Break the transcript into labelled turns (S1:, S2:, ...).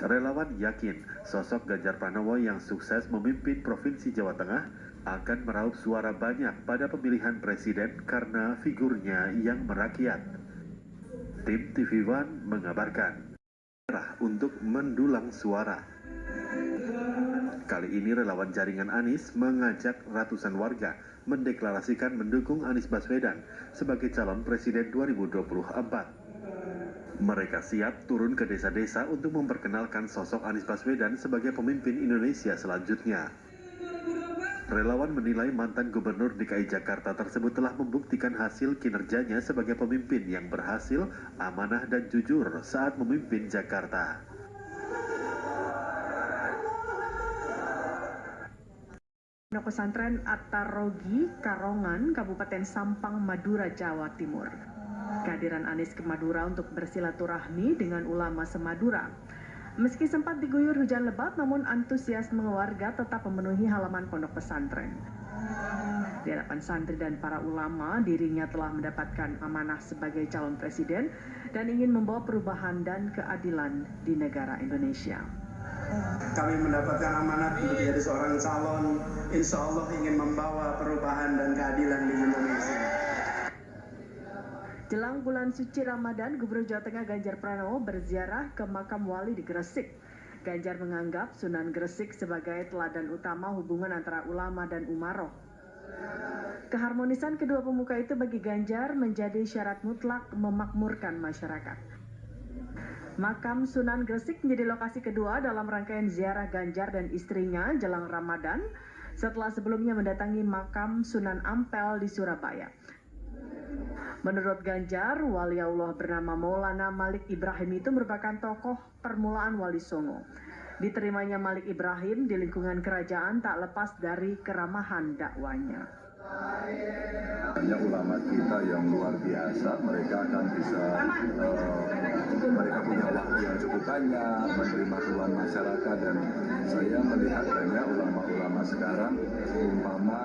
S1: Relawan yakin sosok Ganjar Pranowo yang sukses memimpin Provinsi Jawa Tengah akan meraup suara banyak pada pemilihan presiden karena figurnya yang merakyat. Tim TV One mengabarkan untuk mendulang suara. Kali ini relawan jaringan Anies mengajak ratusan warga mendeklarasikan mendukung Anies Baswedan sebagai calon presiden 2024. Mereka siap turun ke desa-desa untuk memperkenalkan sosok Anies Baswedan sebagai pemimpin Indonesia selanjutnya. Relawan menilai mantan gubernur DKI Jakarta tersebut telah membuktikan hasil kinerjanya sebagai pemimpin yang berhasil, amanah dan jujur saat memimpin Jakarta.
S2: Pondok Pesantren Attarogi, Karongan, Kabupaten Sampang, Madura, Jawa Timur. Kehadiran Anies ke Madura untuk bersilaturahmi dengan ulama semadura. Meski sempat diguyur hujan lebat, namun antusiasme warga tetap memenuhi halaman pondok pesantren. Di hadapan santri dan para ulama, dirinya telah mendapatkan amanah sebagai calon presiden dan ingin membawa perubahan dan keadilan di negara Indonesia.
S3: Kami mendapatkan amanat menjadi seorang calon, insya Allah ingin membawa perubahan dan keadilan di Indonesia.
S2: Jelang bulan suci Ramadan, Gubernur Jawa Tengah Ganjar Pranowo berziarah ke makam wali di Gresik. Ganjar menganggap Sunan Gresik sebagai teladan utama hubungan antara ulama dan umaroh. Keharmonisan kedua pemuka itu bagi Ganjar menjadi syarat mutlak memakmurkan masyarakat. Makam Sunan Gresik menjadi lokasi kedua dalam rangkaian ziarah Ganjar dan istrinya jelang Ramadan setelah sebelumnya mendatangi makam Sunan Ampel di Surabaya. Menurut Ganjar, wali Allah bernama Maulana Malik Ibrahim itu merupakan tokoh permulaan Wali Songo. Diterimanya Malik Ibrahim di lingkungan kerajaan tak lepas dari keramahan dakwanya.
S4: Banyak ulama kita yang luar biasa, mereka akan bisa, uh, mereka punya waktu yang cukup banyak, menerima keluhan masyarakat dan saya melihat banyak ulama-ulama sekarang, umpama